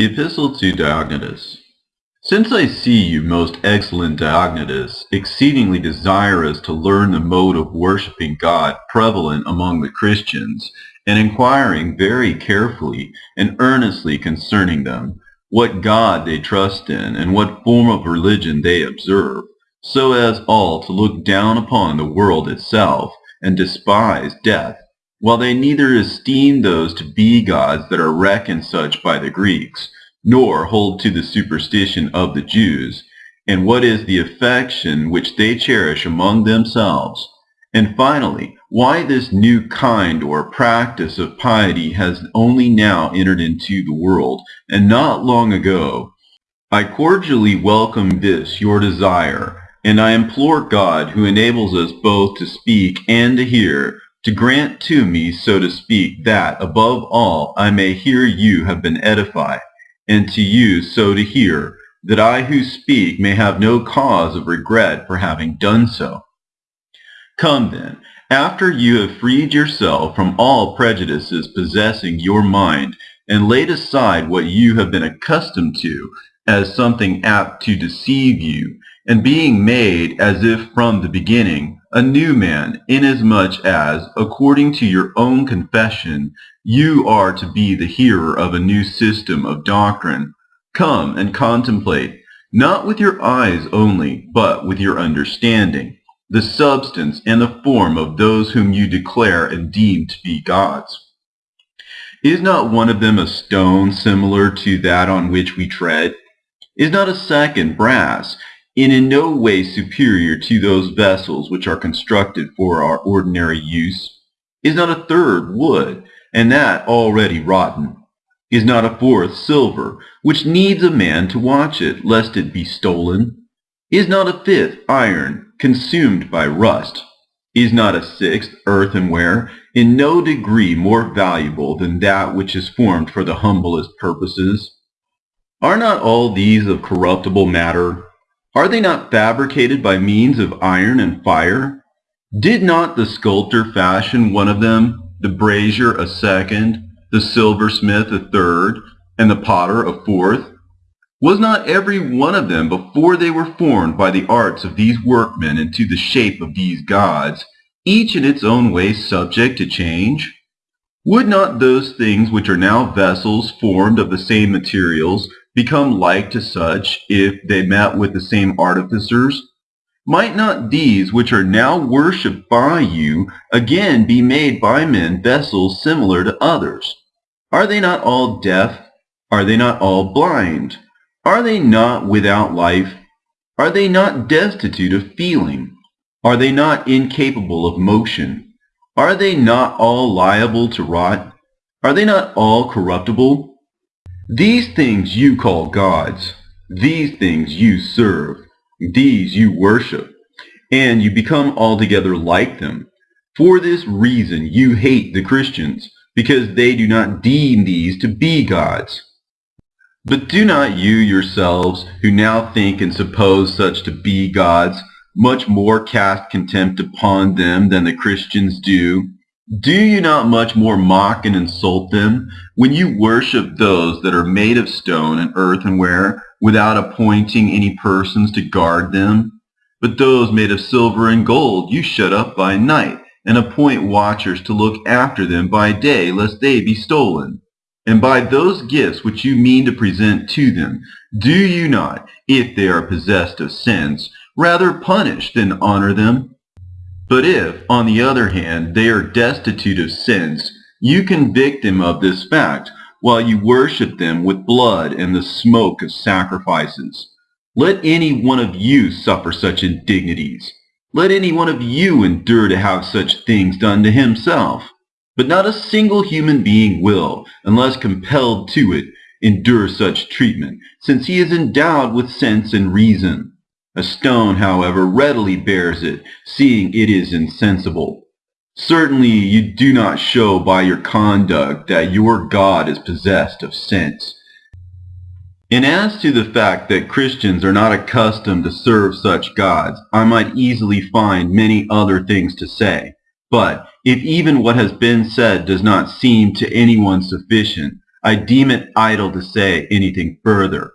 Epistle to Diognetus. Since I see you, most excellent Diognetus, exceedingly desirous to learn the mode of worshipping God prevalent among the Christians, and inquiring very carefully and earnestly concerning them, what God they trust in, and what form of religion they observe, so as all to look down upon the world itself, and despise death, while they neither esteem those to be gods that are reckoned such by the Greeks, nor hold to the superstition of the Jews, and what is the affection which they cherish among themselves, and finally, why this new kind or practice of piety has only now entered into the world, and not long ago, I cordially welcome this your desire, and I implore God, who enables us both to speak and to hear, to grant to me, so to speak, that, above all, I may hear you have been edified, and to you so to hear, that I who speak may have no cause of regret for having done so. Come then, after you have freed yourself from all prejudices possessing your mind, and laid aside what you have been accustomed to as something apt to deceive you, and being made as if from the beginning a new man, inasmuch as, according to your own confession, you are to be the hearer of a new system of doctrine. Come and contemplate, not with your eyes only, but with your understanding, the substance and the form of those whom you declare and deem to be gods. Is not one of them a stone similar to that on which we tread? Is not a second brass, and in no way superior to those vessels which are constructed for our ordinary use? Is not a third wood, and that already rotten? Is not a fourth silver, which needs a man to watch it, lest it be stolen? Is not a fifth iron, consumed by rust? Is not a sixth earthenware, in no degree more valuable than that which is formed for the humblest purposes? Are not all these of corruptible matter, are they not fabricated by means of iron and fire? Did not the sculptor fashion one of them, the brazier a second, the silversmith a third, and the potter a fourth? Was not every one of them before they were formed by the arts of these workmen into the shape of these gods, each in its own way subject to change? Would not those things which are now vessels formed of the same materials become like to such if they met with the same artificers? Might not these which are now worshipped by you again be made by men vessels similar to others? Are they not all deaf? Are they not all blind? Are they not without life? Are they not destitute of feeling? Are they not incapable of motion? Are they not all liable to rot? Are they not all corruptible? These things you call gods. These things you serve. These you worship. And you become altogether like them. For this reason you hate the Christians, because they do not deem these to be gods. But do not you yourselves, who now think and suppose such to be gods, much more cast contempt upon them than the Christians do, do you not much more mock and insult them when you worship those that are made of stone and earthenware without appointing any persons to guard them? But those made of silver and gold you shut up by night and appoint watchers to look after them by day lest they be stolen. And by those gifts which you mean to present to them, do you not, if they are possessed of sins, rather punish than honor them? But if, on the other hand, they are destitute of sins, you convict them of this fact, while you worship them with blood and the smoke of sacrifices. Let any one of you suffer such indignities. Let any one of you endure to have such things done to himself. But not a single human being will, unless compelled to it, endure such treatment, since he is endowed with sense and reason. A stone, however, readily bears it, seeing it is insensible. Certainly you do not show by your conduct that your God is possessed of sense. And as to the fact that Christians are not accustomed to serve such gods, I might easily find many other things to say. But if even what has been said does not seem to anyone sufficient, I deem it idle to say anything further.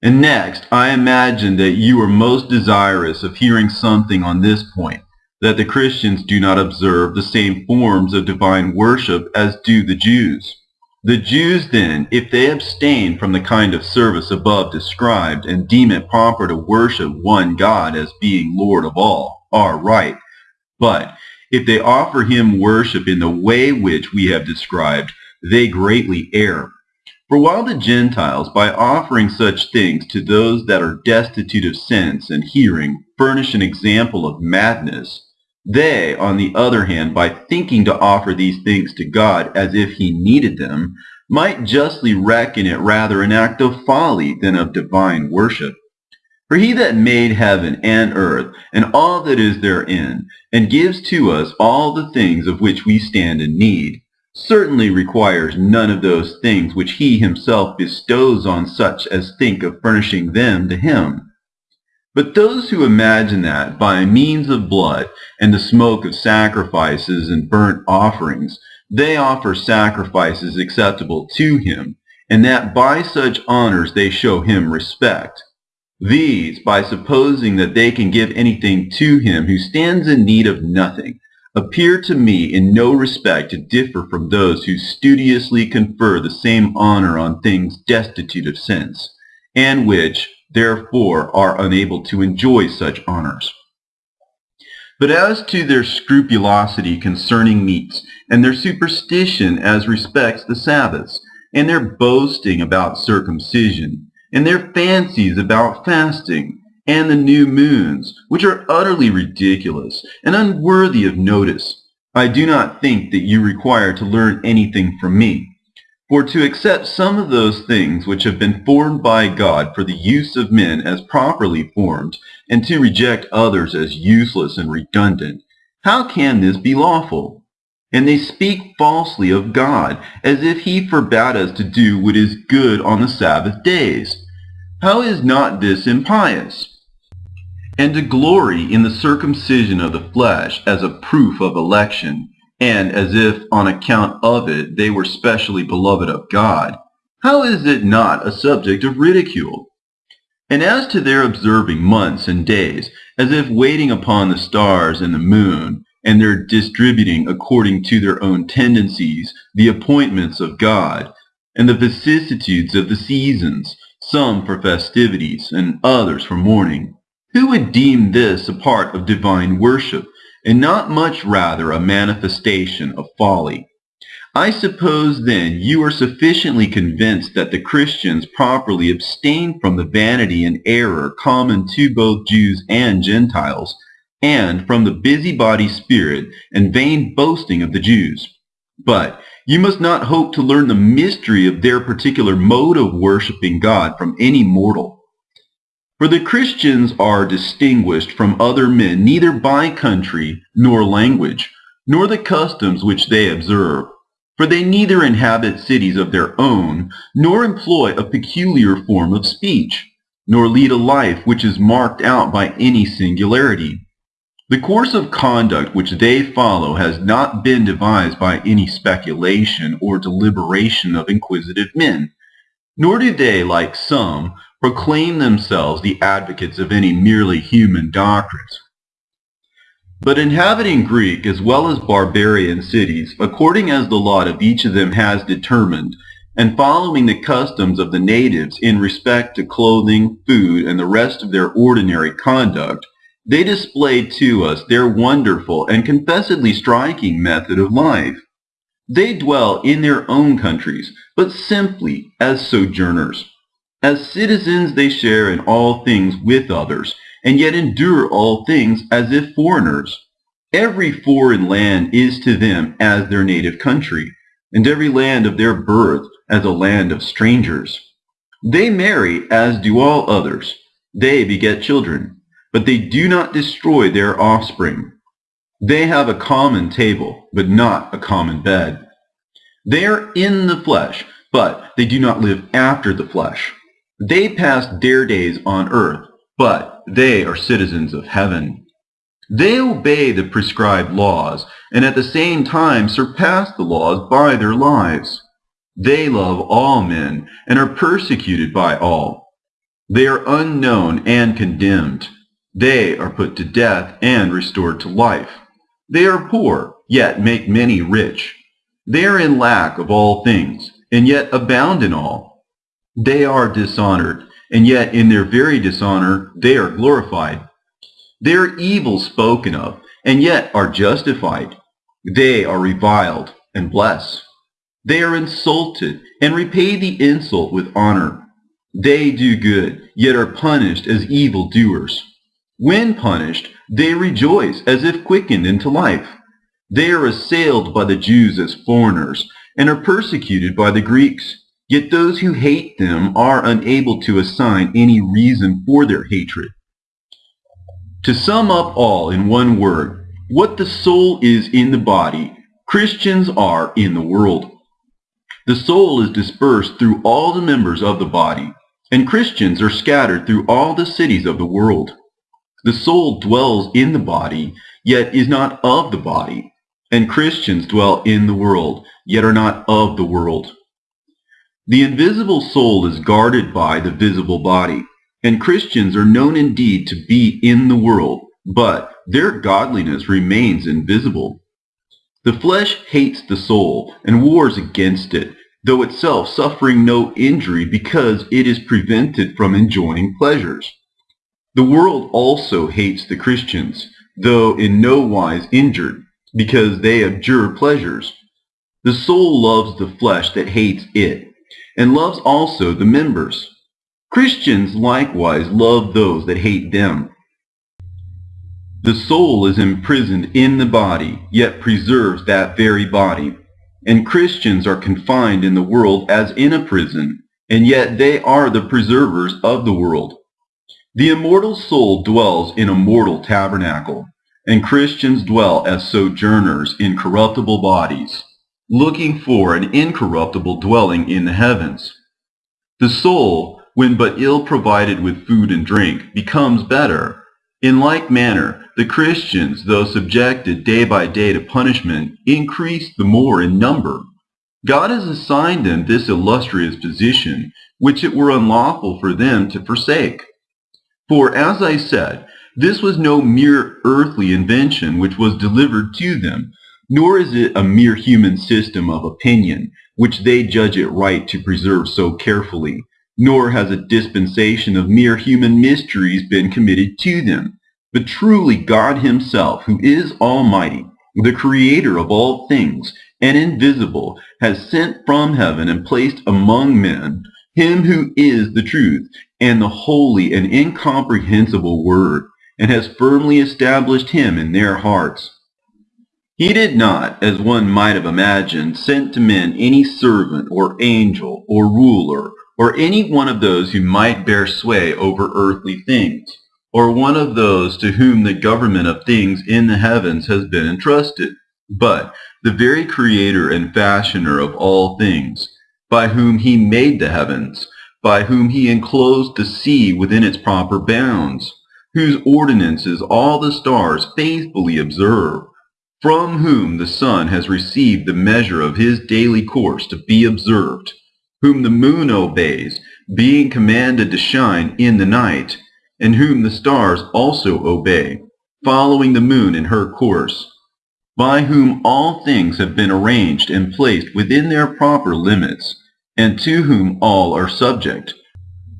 And next, I imagine that you are most desirous of hearing something on this point, that the Christians do not observe the same forms of divine worship as do the Jews. The Jews then, if they abstain from the kind of service above described and deem it proper to worship one God as being Lord of all, are right. But if they offer him worship in the way which we have described, they greatly err. For while the Gentiles, by offering such things to those that are destitute of sense and hearing, furnish an example of madness, they, on the other hand, by thinking to offer these things to God as if he needed them, might justly reckon it rather an act of folly than of divine worship. For he that made heaven and earth and all that is therein, and gives to us all the things of which we stand in need, certainly requires none of those things which he himself bestows on such as think of furnishing them to him. But those who imagine that by means of blood and the smoke of sacrifices and burnt offerings, they offer sacrifices acceptable to him, and that by such honors they show him respect. These, by supposing that they can give anything to him who stands in need of nothing, appear to me in no respect to differ from those who studiously confer the same honor on things destitute of sense, and which, therefore, are unable to enjoy such honors. But as to their scrupulosity concerning meats, and their superstition as respects the Sabbaths, and their boasting about circumcision, and their fancies about fasting, and the new moons, which are utterly ridiculous and unworthy of notice. I do not think that you require to learn anything from me. For to accept some of those things which have been formed by God for the use of men as properly formed, and to reject others as useless and redundant, how can this be lawful? And they speak falsely of God, as if he forbade us to do what is good on the Sabbath days. How is not this impious? And to glory in the circumcision of the flesh as a proof of election, and as if on account of it they were specially beloved of God, how is it not a subject of ridicule? And as to their observing months and days, as if waiting upon the stars and the moon, and their distributing according to their own tendencies the appointments of God, and the vicissitudes of the seasons, some for festivities, and others for mourning, who would deem this a part of divine worship, and not much rather a manifestation of folly? I suppose then you are sufficiently convinced that the Christians properly abstain from the vanity and error common to both Jews and Gentiles, and from the busybody spirit and vain boasting of the Jews. But you must not hope to learn the mystery of their particular mode of worshiping God from any mortal. For the Christians are distinguished from other men neither by country nor language, nor the customs which they observe. For they neither inhabit cities of their own, nor employ a peculiar form of speech, nor lead a life which is marked out by any singularity. The course of conduct which they follow has not been devised by any speculation or deliberation of inquisitive men, nor do they, like some, proclaim themselves the advocates of any merely human doctrines. But inhabiting Greek as well as barbarian cities, according as the lot of each of them has determined, and following the customs of the natives in respect to clothing, food, and the rest of their ordinary conduct, they display to us their wonderful and confessedly striking method of life. They dwell in their own countries, but simply as sojourners. As citizens they share in all things with others, and yet endure all things as if foreigners. Every foreign land is to them as their native country, and every land of their birth as a land of strangers. They marry as do all others. They beget children, but they do not destroy their offspring. They have a common table, but not a common bed. They are in the flesh, but they do not live after the flesh. They passed their days on earth, but they are citizens of heaven. They obey the prescribed laws, and at the same time surpass the laws by their lives. They love all men and are persecuted by all. They are unknown and condemned. They are put to death and restored to life. They are poor, yet make many rich. They are in lack of all things, and yet abound in all. They are dishonored, and yet in their very dishonor they are glorified. They are evil spoken of, and yet are justified. They are reviled and blessed. They are insulted and repay the insult with honor. They do good, yet are punished as evil doers. When punished, they rejoice as if quickened into life. They are assailed by the Jews as foreigners and are persecuted by the Greeks. Yet those who hate them are unable to assign any reason for their hatred. To sum up all in one word, what the soul is in the body, Christians are in the world. The soul is dispersed through all the members of the body, and Christians are scattered through all the cities of the world. The soul dwells in the body, yet is not of the body, and Christians dwell in the world, yet are not of the world. The invisible soul is guarded by the visible body, and Christians are known indeed to be in the world, but their godliness remains invisible. The flesh hates the soul and wars against it, though itself suffering no injury because it is prevented from enjoying pleasures. The world also hates the Christians, though in no wise injured, because they abjure pleasures. The soul loves the flesh that hates it, and loves also the members. Christians likewise love those that hate them. The soul is imprisoned in the body, yet preserves that very body. And Christians are confined in the world as in a prison, and yet they are the preservers of the world. The immortal soul dwells in a mortal tabernacle, and Christians dwell as sojourners in corruptible bodies, looking for an incorruptible dwelling in the heavens. The soul, when but ill provided with food and drink, becomes better. In like manner, the Christians, though subjected day by day to punishment, increase the more in number. God has assigned them this illustrious position, which it were unlawful for them to forsake. For, as I said, this was no mere earthly invention which was delivered to them, nor is it a mere human system of opinion, which they judge it right to preserve so carefully, nor has a dispensation of mere human mysteries been committed to them, but truly God himself, who is almighty, the creator of all things, and invisible, has sent from heaven and placed among men him who is the truth, and the holy and incomprehensible word, and has firmly established him in their hearts. He did not, as one might have imagined, send to men any servant or angel or ruler or any one of those who might bear sway over earthly things, or one of those to whom the government of things in the heavens has been entrusted, but the very creator and fashioner of all things, by whom he made the heavens, by whom he enclosed the sea within its proper bounds, whose ordinances all the stars faithfully observe, from whom the sun has received the measure of his daily course to be observed, whom the moon obeys, being commanded to shine in the night, and whom the stars also obey, following the moon in her course, by whom all things have been arranged and placed within their proper limits, and to whom all are subject,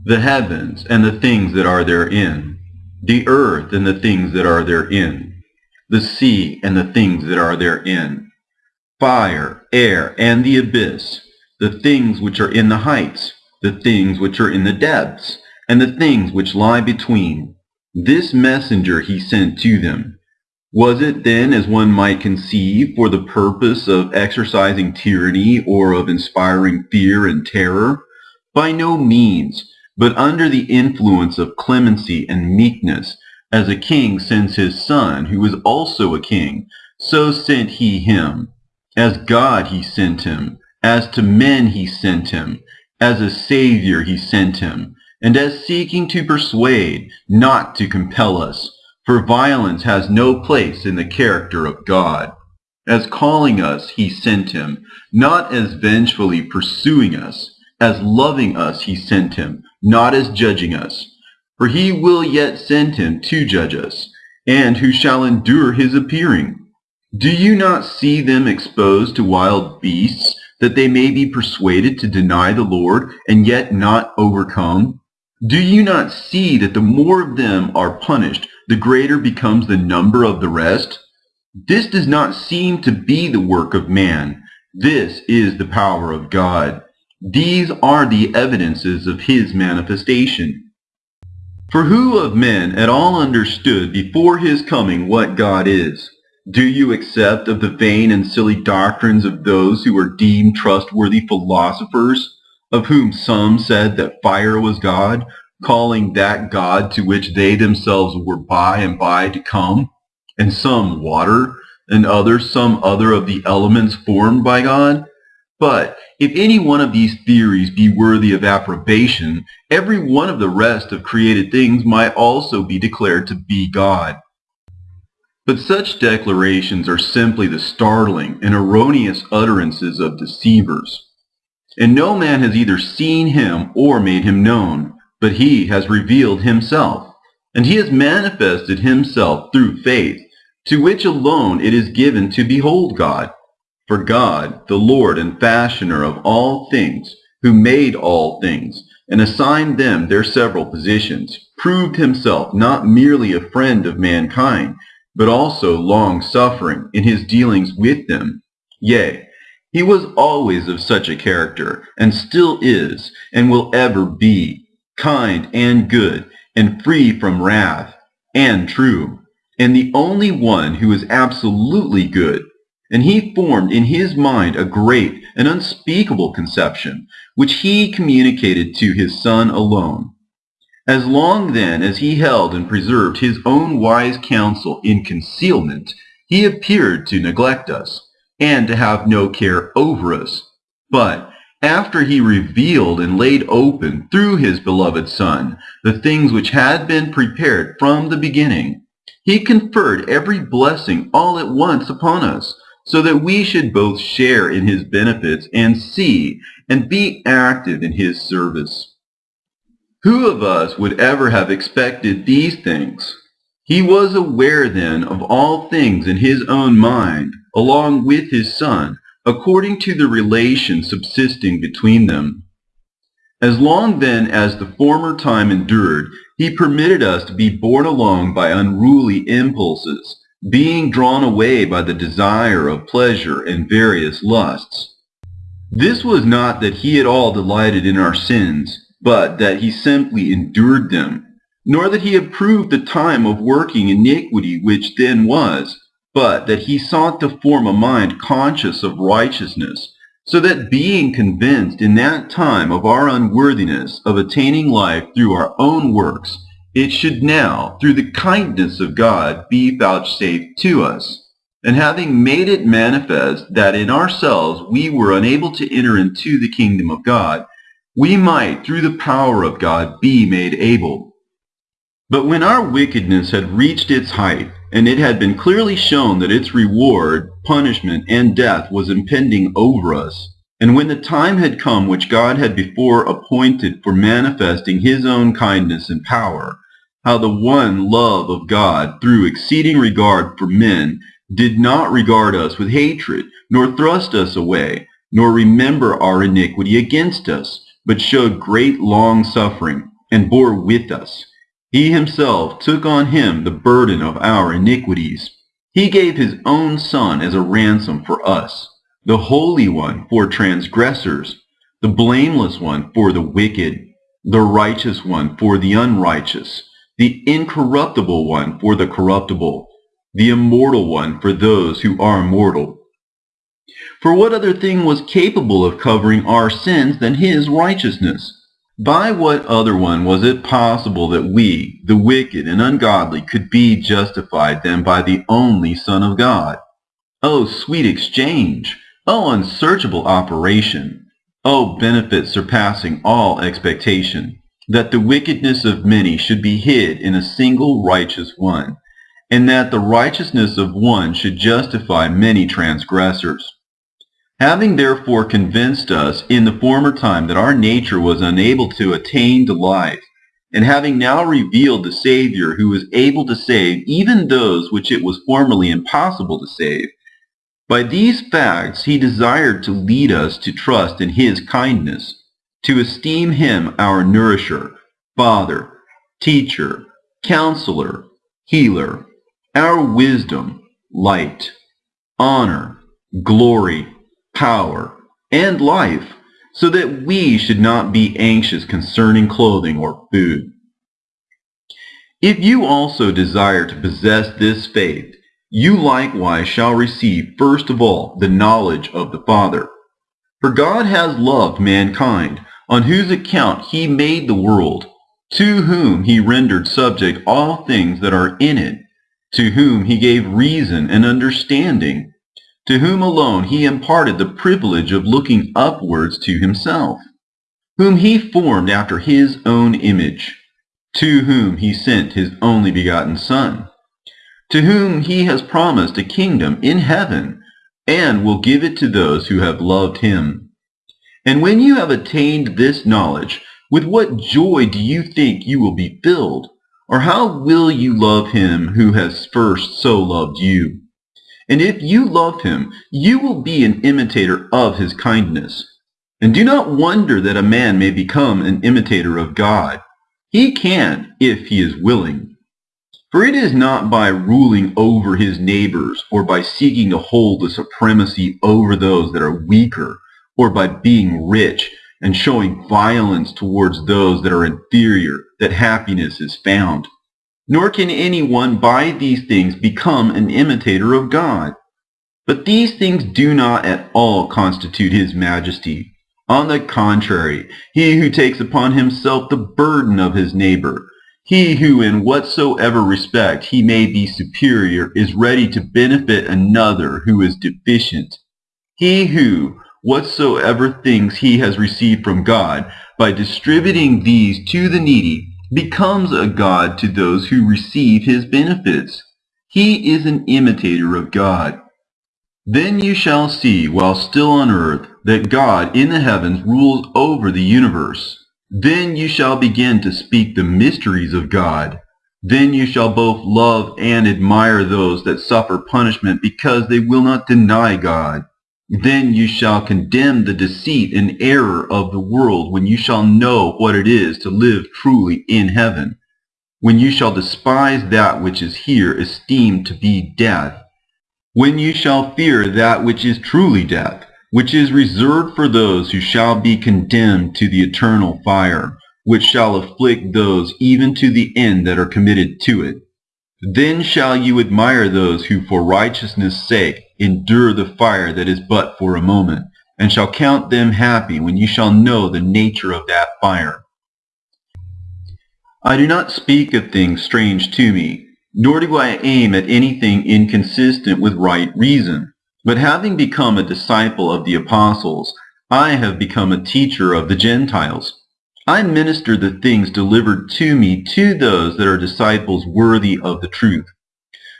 the heavens and the things that are therein the earth and the things that are therein, the sea and the things that are therein, fire, air, and the abyss, the things which are in the heights, the things which are in the depths, and the things which lie between. This messenger he sent to them. Was it then, as one might conceive, for the purpose of exercising tyranny or of inspiring fear and terror? By no means but under the influence of clemency and meekness, as a king sends his son, who is also a king, so sent he him. As God he sent him, as to men he sent him, as a Savior he sent him, and as seeking to persuade, not to compel us, for violence has no place in the character of God. As calling us, he sent him, not as vengefully pursuing us. As loving us, he sent him, not as judging us. For he will yet send him to judge us, and who shall endure his appearing. Do you not see them exposed to wild beasts, that they may be persuaded to deny the Lord, and yet not overcome? Do you not see that the more of them are punished, the greater becomes the number of the rest? This does not seem to be the work of man. This is the power of God. These are the evidences of his manifestation. For who of men at all understood before his coming what God is? Do you accept of the vain and silly doctrines of those who are deemed trustworthy philosophers, of whom some said that fire was God, calling that God to which they themselves were by and by to come? and some water, and others some other of the elements formed by God? But if any one of these theories be worthy of approbation, every one of the rest of created things might also be declared to be God. But such declarations are simply the startling and erroneous utterances of deceivers. And no man has either seen him or made him known, but he has revealed himself. And he has manifested himself through faith to which alone it is given to behold God. For God, the Lord and fashioner of all things, who made all things, and assigned them their several positions, proved himself not merely a friend of mankind, but also long-suffering in his dealings with them. Yea, he was always of such a character, and still is, and will ever be, kind and good, and free from wrath, and true and the only one who is absolutely good. And he formed in his mind a great and unspeakable conception, which he communicated to his Son alone. As long then as he held and preserved his own wise counsel in concealment, he appeared to neglect us, and to have no care over us. But after he revealed and laid open through his beloved Son the things which had been prepared from the beginning, he conferred every blessing all at once upon us, so that we should both share in his benefits and see and be active in his service. Who of us would ever have expected these things? He was aware then of all things in his own mind, along with his Son, according to the relation subsisting between them. As long then as the former time endured, he permitted us to be borne along by unruly impulses, being drawn away by the desire of pleasure and various lusts. This was not that he at all delighted in our sins, but that he simply endured them, nor that he approved the time of working iniquity which then was, but that he sought to form a mind conscious of righteousness, so that being convinced in that time of our unworthiness of attaining life through our own works, it should now, through the kindness of God, be vouchsafed to us. And having made it manifest that in ourselves we were unable to enter into the kingdom of God, we might, through the power of God, be made able. But when our wickedness had reached its height, and it had been clearly shown that its reward, punishment, and death was impending over us. And when the time had come which God had before appointed for manifesting his own kindness and power, how the one love of God, through exceeding regard for men, did not regard us with hatred, nor thrust us away, nor remember our iniquity against us, but showed great long-suffering, and bore with us, he himself took on him the burden of our iniquities. He gave his own Son as a ransom for us, the Holy One for transgressors, the blameless one for the wicked, the righteous one for the unrighteous, the incorruptible one for the corruptible, the immortal one for those who are mortal. For what other thing was capable of covering our sins than his righteousness? By what other one was it possible that we, the wicked and ungodly, could be justified than by the only Son of God? O sweet exchange! O unsearchable operation! O benefit surpassing all expectation! That the wickedness of many should be hid in a single righteous one, and that the righteousness of one should justify many transgressors. Having therefore convinced us in the former time that our nature was unable to attain to life, and having now revealed the Savior who is able to save even those which it was formerly impossible to save, by these facts he desired to lead us to trust in his kindness, to esteem him our nourisher, father, teacher, counselor, healer, our wisdom, light, honor, glory, power, and life, so that we should not be anxious concerning clothing or food. If you also desire to possess this faith, you likewise shall receive first of all the knowledge of the Father. For God has loved mankind, on whose account he made the world, to whom he rendered subject all things that are in it, to whom he gave reason and understanding, to whom alone he imparted the privilege of looking upwards to himself, whom he formed after his own image, to whom he sent his only begotten Son, to whom he has promised a kingdom in heaven, and will give it to those who have loved him. And when you have attained this knowledge, with what joy do you think you will be filled? Or how will you love him who has first so loved you? And if you love him, you will be an imitator of his kindness. And do not wonder that a man may become an imitator of God. He can, if he is willing. For it is not by ruling over his neighbors, or by seeking to hold the supremacy over those that are weaker, or by being rich and showing violence towards those that are inferior, that happiness is found. Nor can anyone by these things become an imitator of God. But these things do not at all constitute his majesty. On the contrary, he who takes upon himself the burden of his neighbor, he who in whatsoever respect he may be superior is ready to benefit another who is deficient. He who, whatsoever things he has received from God, by distributing these to the needy, becomes a God to those who receive his benefits. He is an imitator of God. Then you shall see, while still on earth, that God in the heavens rules over the universe. Then you shall begin to speak the mysteries of God. Then you shall both love and admire those that suffer punishment because they will not deny God. Then you shall condemn the deceit and error of the world when you shall know what it is to live truly in heaven. When you shall despise that which is here esteemed to be death. When you shall fear that which is truly death which is reserved for those who shall be condemned to the eternal fire, which shall afflict those even to the end that are committed to it. Then shall you admire those who for righteousness' sake endure the fire that is but for a moment, and shall count them happy when you shall know the nature of that fire. I do not speak of things strange to me, nor do I aim at anything inconsistent with right reason. But having become a disciple of the apostles, I have become a teacher of the Gentiles. I minister the things delivered to me to those that are disciples worthy of the truth.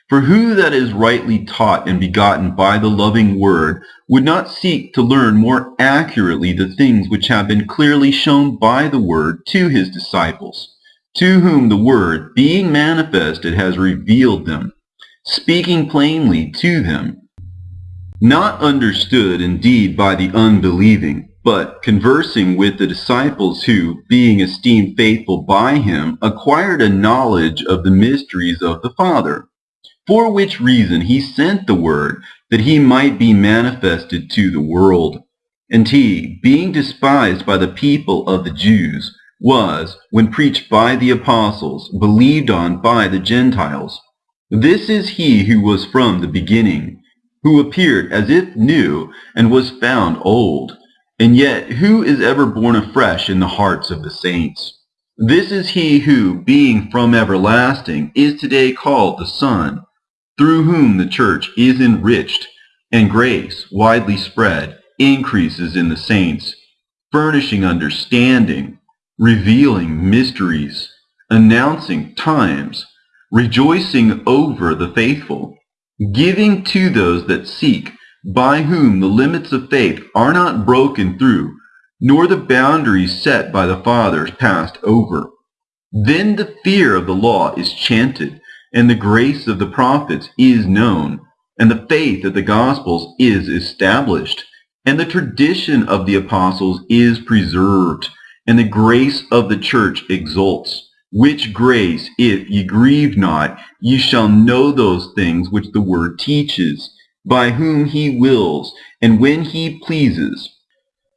For who that is rightly taught and begotten by the loving word would not seek to learn more accurately the things which have been clearly shown by the word to his disciples, to whom the word, being manifested, has revealed them, speaking plainly to them not understood indeed by the unbelieving, but conversing with the disciples who, being esteemed faithful by him, acquired a knowledge of the mysteries of the Father. For which reason he sent the word, that he might be manifested to the world. And he, being despised by the people of the Jews, was, when preached by the apostles, believed on by the Gentiles. This is he who was from the beginning who appeared as if new and was found old, and yet who is ever born afresh in the hearts of the saints. This is he who, being from everlasting, is today called the Son, through whom the church is enriched, and grace, widely spread, increases in the saints, furnishing understanding, revealing mysteries, announcing times, rejoicing over the faithful, giving to those that seek, by whom the limits of faith are not broken through, nor the boundaries set by the fathers passed over. Then the fear of the law is chanted, and the grace of the prophets is known, and the faith of the Gospels is established, and the tradition of the apostles is preserved, and the grace of the church exults. Which grace, if ye grieve not, ye shall know those things which the word teaches, by whom he wills, and when he pleases.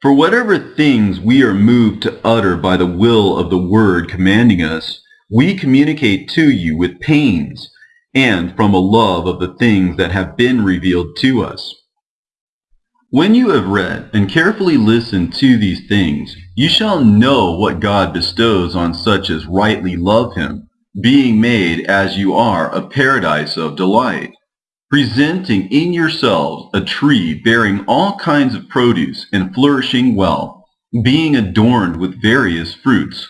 For whatever things we are moved to utter by the will of the word commanding us, we communicate to you with pains, and from a love of the things that have been revealed to us. When you have read and carefully listened to these things, you shall know what God bestows on such as rightly love him, being made as you are a paradise of delight, presenting in yourselves a tree bearing all kinds of produce and flourishing well, being adorned with various fruits.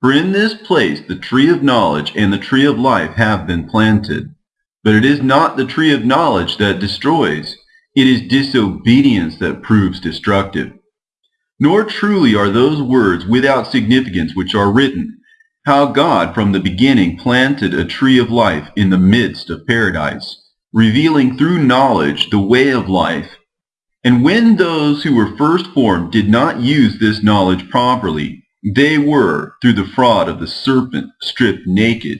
For in this place the tree of knowledge and the tree of life have been planted. But it is not the tree of knowledge that destroys, it is disobedience that proves destructive. Nor truly are those words without significance which are written, how God from the beginning planted a tree of life in the midst of paradise, revealing through knowledge the way of life. And when those who were first formed did not use this knowledge properly, they were, through the fraud of the serpent, stripped naked.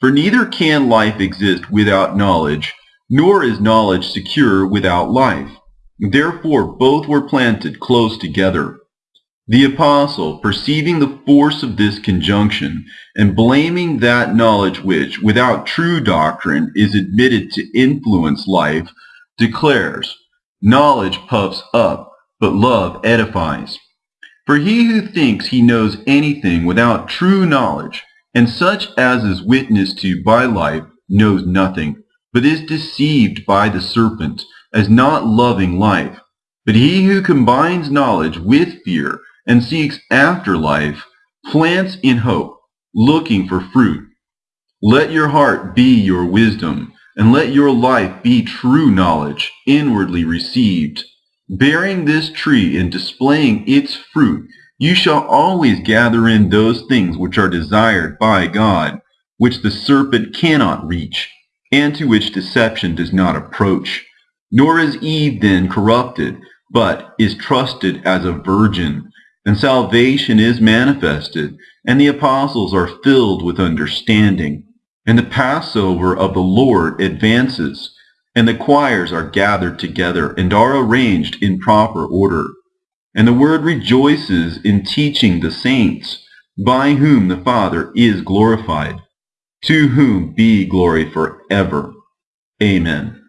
For neither can life exist without knowledge, nor is knowledge secure without life. Therefore both were planted close together. The apostle, perceiving the force of this conjunction, and blaming that knowledge which, without true doctrine, is admitted to influence life, declares, Knowledge puffs up, but love edifies. For he who thinks he knows anything without true knowledge, and such as is witnessed to by life, knows nothing, but is deceived by the serpent, as not loving life. But he who combines knowledge with fear and seeks after life plants in hope, looking for fruit. Let your heart be your wisdom, and let your life be true knowledge, inwardly received. Bearing this tree and displaying its fruit, you shall always gather in those things which are desired by God, which the serpent cannot reach and to which deception does not approach. Nor is Eve then corrupted, but is trusted as a virgin, and salvation is manifested, and the apostles are filled with understanding, and the Passover of the Lord advances, and the choirs are gathered together and are arranged in proper order. And the word rejoices in teaching the saints, by whom the Father is glorified to whom be glory forever. Amen.